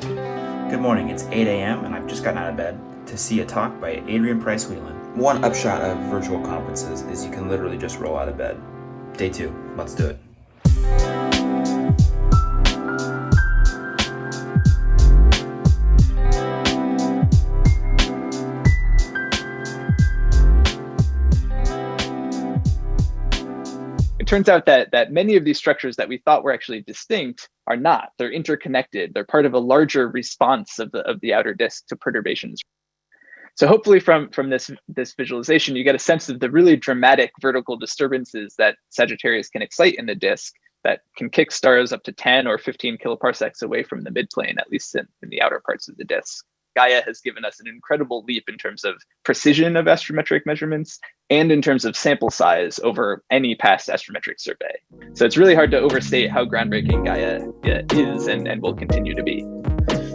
Good morning, it's 8 a.m. and I've just gotten out of bed to see a talk by Adrian Price Whelan. One upshot of virtual conferences is you can literally just roll out of bed. Day two, let's do it. It turns out that that many of these structures that we thought were actually distinct are not. They're interconnected. They're part of a larger response of the of the outer disk to perturbations. So hopefully from from this this visualization, you get a sense of the really dramatic vertical disturbances that Sagittarius can excite in the disk that can kick stars up to 10 or 15 kiloparsecs away from the midplane, at least in, in the outer parts of the disk. Gaia has given us an incredible leap in terms of precision of astrometric measurements and in terms of sample size over any past astrometric survey. So it's really hard to overstate how groundbreaking Gaia is and, and will continue to be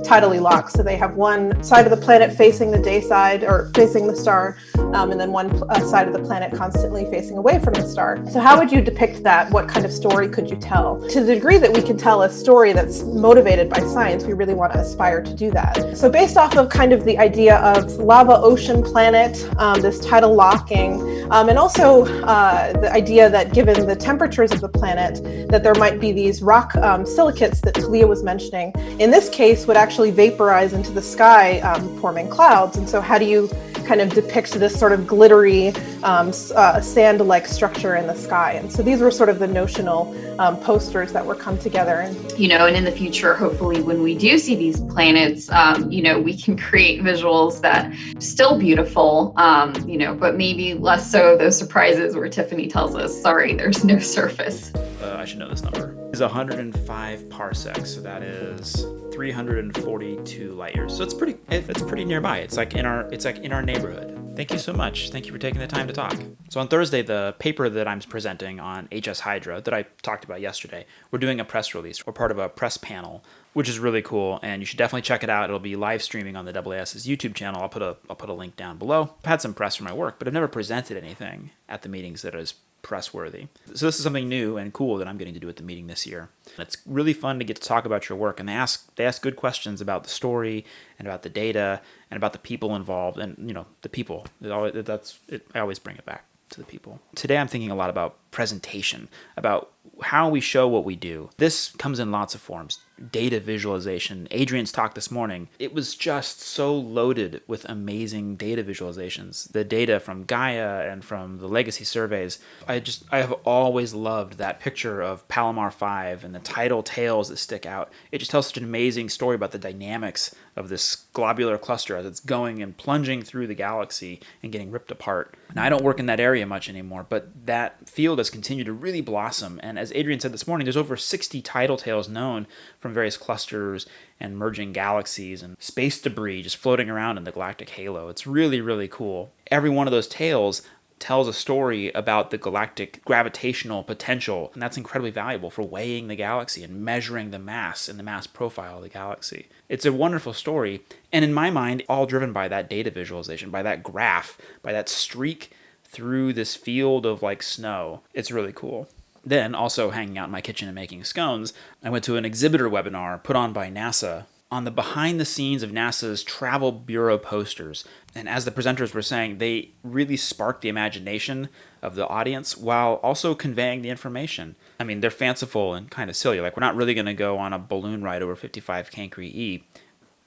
tidally locked. So they have one side of the planet facing the day side or facing the star, um, and then one uh, side of the planet constantly facing away from the star. So how would you depict that? What kind of story could you tell? To the degree that we can tell a story that's motivated by science, we really want to aspire to do that. So based off of kind of the idea of lava ocean planet, um, this tidal locking, um, and also uh, the idea that given the temperatures of the planet, that there might be these rock um, silicates that Talia was mentioning, in this case would actually vaporize into the sky, um, forming clouds. And so how do you kind of depict this sort of glittery um, uh, sand-like structure in the sky? And so these were sort of the notional um, posters that were come together. And, you know, and in the future, hopefully when we do see these planets, um, you know, we can create visuals that still beautiful, um, you know, but maybe less so those surprises where Tiffany tells us, sorry, there's no surface. Uh, I should know this number. Is 105 parsecs, so that is 342 light years. So it's pretty it's pretty nearby. It's like in our it's like in our neighborhood. Thank you so much. Thank you for taking the time to talk. So on Thursday, the paper that I'm presenting on HS Hydra that I talked about yesterday, we're doing a press release. We're part of a press panel, which is really cool, and you should definitely check it out. It'll be live streaming on the AAS's YouTube channel. I'll put a I'll put a link down below. I've had some press for my work, but I've never presented anything at the meetings that is press worthy. So this is something new and cool that I'm getting to do at the meeting this year. It's really fun to get to talk about your work and they ask they ask good questions about the story and about the data and about the people involved and you know the people. It always, that's it, I always bring it back to the people. Today I'm thinking a lot about presentation, about how we show what we do. This comes in lots of forms data visualization. Adrian's talk this morning, it was just so loaded with amazing data visualizations. The data from Gaia and from the legacy surveys. I just, I have always loved that picture of Palomar 5 and the tidal tails that stick out. It just tells such an amazing story about the dynamics of this globular cluster as it's going and plunging through the galaxy and getting ripped apart. Now, I don't work in that area much anymore, but that field has continued to really blossom. And as Adrian said this morning, there's over 60 tidal tails known from various clusters and merging galaxies and space debris just floating around in the galactic halo. It's really, really cool. Every one of those tails tells a story about the galactic gravitational potential, and that's incredibly valuable for weighing the galaxy and measuring the mass and the mass profile of the galaxy. It's a wonderful story, and in my mind, all driven by that data visualization, by that graph, by that streak through this field of like snow. It's really cool. Then, also hanging out in my kitchen and making scones, I went to an exhibitor webinar put on by NASA on the behind the scenes of NASA's Travel Bureau posters. And as the presenters were saying, they really sparked the imagination of the audience while also conveying the information. I mean, they're fanciful and kind of silly. Like, we're not really going to go on a balloon ride over 55 Cancri E.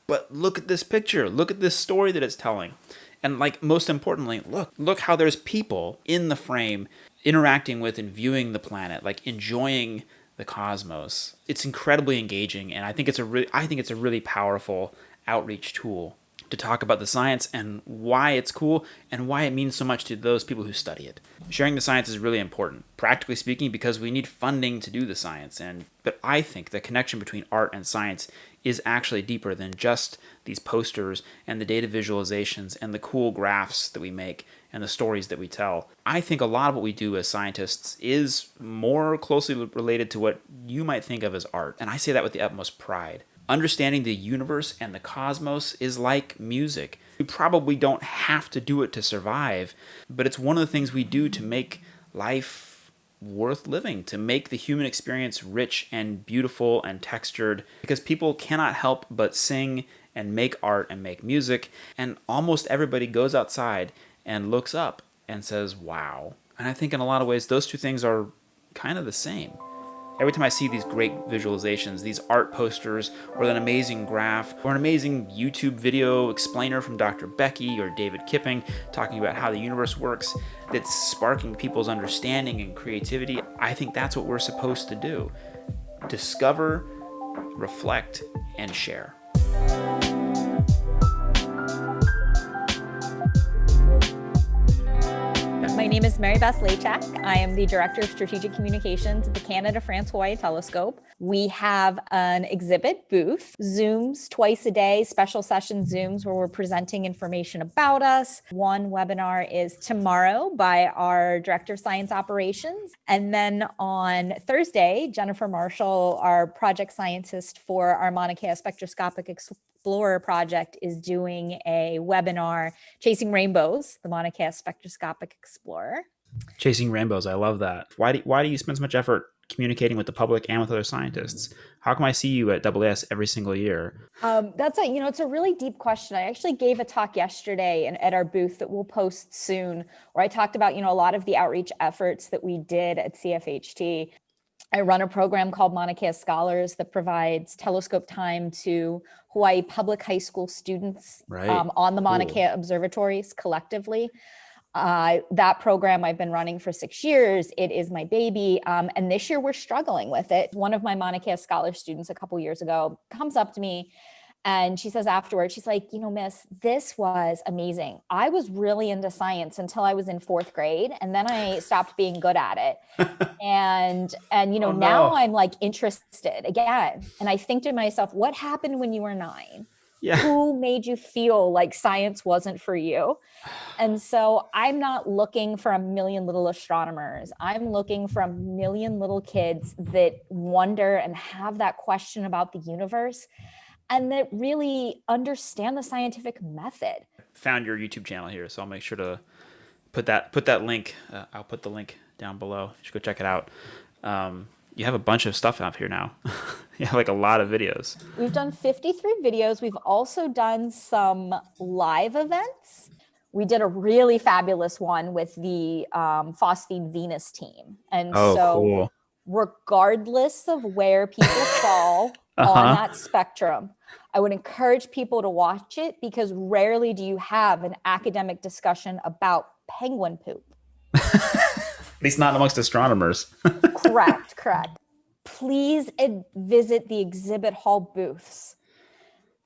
But look at this picture. Look at this story that it's telling. And like most importantly, look, look how there's people in the frame interacting with and viewing the planet, like enjoying the cosmos. It's incredibly engaging, and I think it's a really, I think it's a really powerful outreach tool to talk about the science and why it's cool and why it means so much to those people who study it. Sharing the science is really important, practically speaking, because we need funding to do the science. And but I think the connection between art and science is actually deeper than just these posters and the data visualizations and the cool graphs that we make and the stories that we tell. I think a lot of what we do as scientists is more closely related to what you might think of as art. And I say that with the utmost pride. Understanding the universe and the cosmos is like music. We probably don't have to do it to survive, but it's one of the things we do to make life worth living, to make the human experience rich and beautiful and textured, because people cannot help but sing and make art and make music, and almost everybody goes outside and looks up and says, wow. And I think in a lot of ways, those two things are kind of the same. Every time I see these great visualizations, these art posters, or an amazing graph, or an amazing YouTube video explainer from Dr. Becky or David Kipping talking about how the universe works, that's sparking people's understanding and creativity, I think that's what we're supposed to do. Discover, reflect, and share. Name is Mary Beth Laychak. I am the Director of Strategic Communications at the Canada France Hawaii Telescope. We have an exhibit booth, Zooms twice a day, special session Zooms where we're presenting information about us. One webinar is tomorrow by our Director of Science Operations. And then on Thursday, Jennifer Marshall, our project scientist for our Mauna Kea spectroscopic project is doing a webinar, Chasing Rainbows, the Mauna Kea Spectroscopic Explorer. Chasing Rainbows, I love that. Why do, why do you spend so much effort communicating with the public and with other scientists? How come I see you at AAS every single year? Um, that's a, you know, it's a really deep question. I actually gave a talk yesterday and at our booth that we'll post soon, where I talked about, you know, a lot of the outreach efforts that we did at CFHT. I run a program called Mauna Kea Scholars that provides telescope time to Hawaii public high school students Right. um, on the Mauna Cool. Kea observatories collectively. Uh, that program I've been running for six years. It is my baby. Um, and this year we're struggling with it. One of my Mauna Kea Scholar students a couple years ago comes up to me and she says afterwards, she's like, you know, miss, this was amazing. I was really into science until I was in fourth grade. And then I stopped being good at it and and you know Oh, now i'm like interested again and i think to myself what happened when you were nine Yeah. who made you feel like science wasn't for you and so i'm not looking for a million little astronomers i'm looking for a million little kids that wonder and have that question about the universe and that really understand the scientific method Found your YouTube channel here, so I'll make sure to put that put that link. Uh, I'll put the link down below. You should go check it out. Um, you have a bunch of stuff up here now. you have like a lot of videos. We've done 53 videos. We've also done some live events. We did a really fabulous one with the um, Phosphine Venus team. And Oh, so, cool. Regardless of where people fall Uh-huh. on that spectrum, I would encourage people to watch it because rarely do you have an academic discussion about penguin poop. At least not amongst astronomers. correct, correct. Please visit the exhibit hall booths.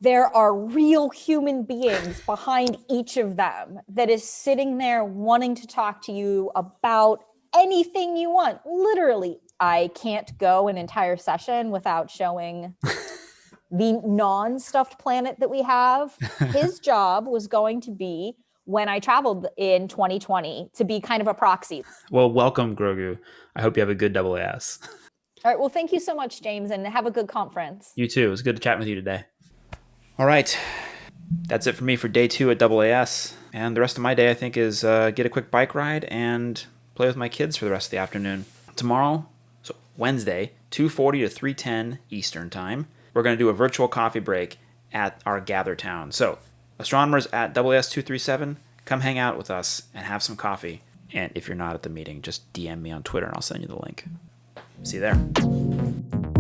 There are real human beings behind each of them that is sitting there wanting to talk to you about anything you want. Literally, I can't go an entire session without showing the non-stuffed planet that we have. His job was going to be when I traveled in 2020 to be kind of a proxy. well, welcome, Grogu. I hope you have a good double AS. All right. Well, thank you so much, James, and have a good conference. You too. It was good to chat with you today. All right. That's it for me for day two at AAS. And the rest of my day, I think, is uh, get a quick bike ride and play with my kids for the rest of the afternoon. Tomorrow, Wednesday, 2.40 to 3.10 Eastern Time, we're going to do a virtual coffee break at our gather town. So, astronomers at WS237, come hang out with us and have some coffee. And if you're not at the meeting, just DM me on Twitter and I'll send you the link. See you there.